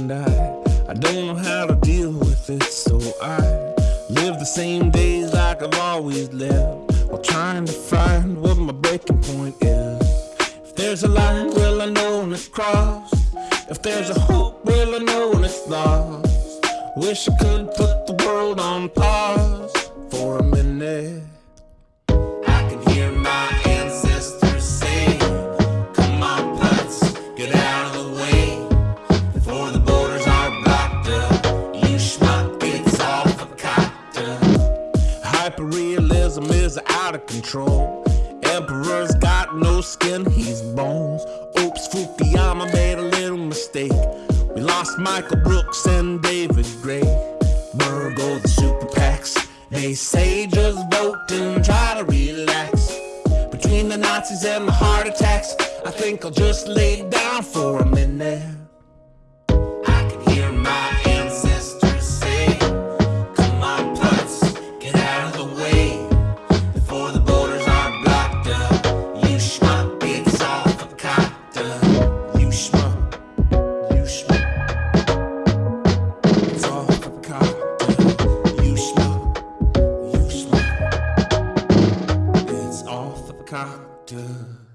and I. I don't know how to deal with it so I live the same days like I've always lived While trying to find what my breaking point is. If there's a line, well I know when it's crossed. If there's a hope, well I know when it's lost. Wish I could put the world on pause for a minute. I can hear my ancestors say Come on, get out of the way. Is out of control. Emperor's got no skin, he's bones. Oops, Fukuyama made a little mistake. We lost Michael Brooks and David Gray. Virgo, the super PACs. They say just vote and try to relax. Between the Nazis and the heart attacks, I think I'll just lay down for a minute. You